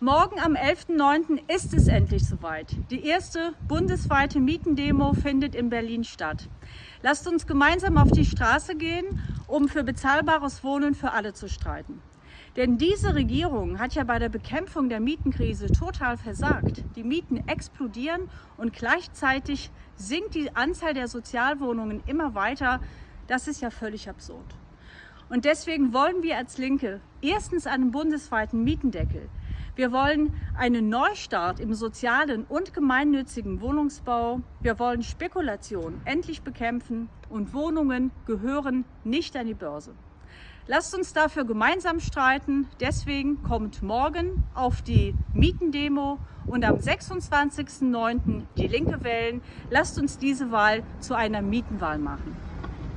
Morgen am 11.09. ist es endlich soweit. Die erste bundesweite Mietendemo findet in Berlin statt. Lasst uns gemeinsam auf die Straße gehen, um für bezahlbares Wohnen für alle zu streiten. Denn diese Regierung hat ja bei der Bekämpfung der Mietenkrise total versagt. Die Mieten explodieren und gleichzeitig sinkt die Anzahl der Sozialwohnungen immer weiter. Das ist ja völlig absurd. Und deswegen wollen wir als Linke erstens einen bundesweiten Mietendeckel, wir wollen einen Neustart im sozialen und gemeinnützigen Wohnungsbau. Wir wollen Spekulation endlich bekämpfen und Wohnungen gehören nicht an die Börse. Lasst uns dafür gemeinsam streiten. Deswegen kommt morgen auf die Mietendemo und am 26.09. die Linke wählen. Lasst uns diese Wahl zu einer Mietenwahl machen.